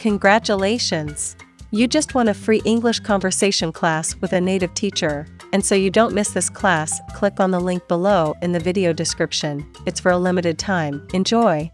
Congratulations! You just won a free English conversation class with a native teacher, and so you don't miss this class, click on the link below in the video description. It's for a limited time. Enjoy!